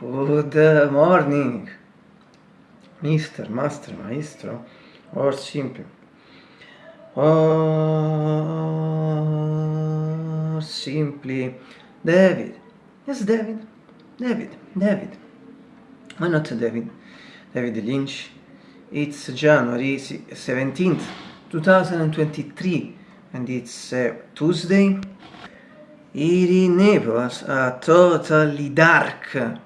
Good morning, Mr. Master, Maestro, or simply, or simply, David. Yes, David. David. David. Why not David? David Lynch. It's January 17th, 2023, and it's uh, Tuesday. Here in Naples, a totally dark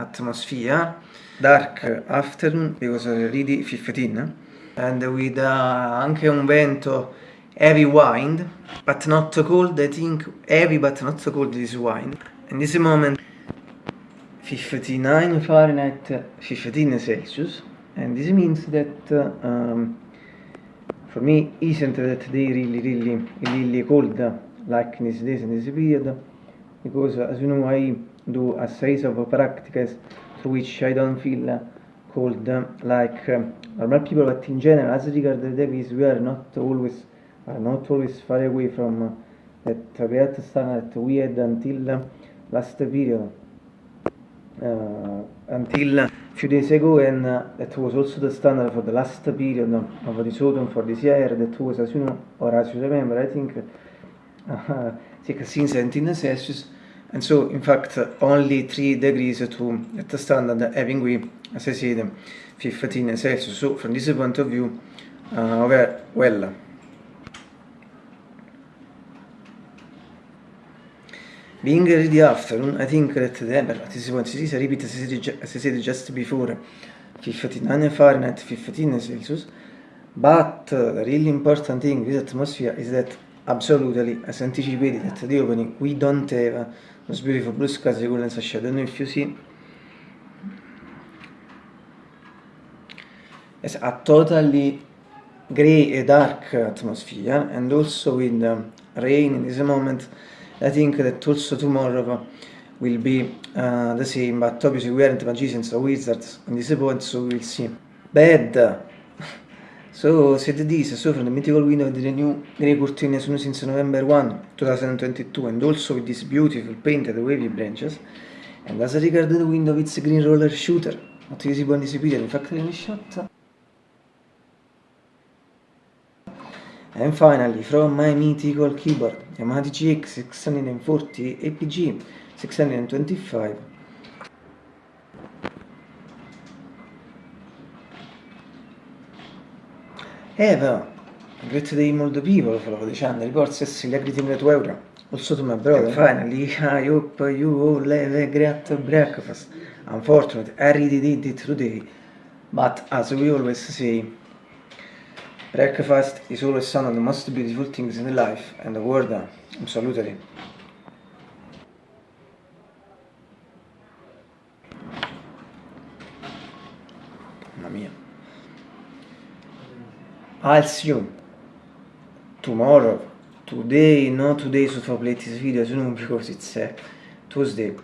atmosphere, dark. Afternoon because already 15 and with uh, anche un vento heavy wind but not so cold I think heavy but not so cold this wind in this moment 59 Fahrenheit 15 Celsius. And this means that uh, um, for me isn't that day really really really cold like in these days in this period? Because as you know I do a series of practices through which I don't feel cold like um, normal people but in general as regards the degrees we are not always are not always far away from that great standard that we had until last period. Uh, until a few days ago and uh, that was also the standard for the last period of this autumn for this year that was as you know or as you remember I think uh, 16 17 Celsius and so in fact only 3 degrees to at the standard having we as I said 15 Celsius so from this point of view uh, we're well. Being ready afternoon I think that the at this point this I repeat as I said just before 59 Fahrenheit 15 Celsius. But uh, the really important thing with atmosphere is that absolutely. As anticipated at the opening we don't have those beautiful blue skies golden shadow. Know if you see it's a totally grey and dark atmosphere and also with um, rain in this moment I think that also tomorrow will be uh, the same. But obviously we aren't magicians or wizards on this point so we'll see. Bad So said this, so from the mythical window of the new grey curtain since November 1, 2022 and also with these beautiful painted wavy branches and as regards the window it's a green roller shooter, not visible in this period, in fact in shot. And finally, from my mythical keyboard, Yamaha DGX 640 APG 625 Eh però, great day molto people follow the channel, reports everything that euro. Also to my brother. And finally, I hope you all have a great breakfast. Unfortunately, I really did it today. But as we always say, breakfast is always one of the most beautiful things in life and the world. Absolutely. Mamma mia. I'll tomorrow today not today so upload this video as you know because it's uh, Tuesday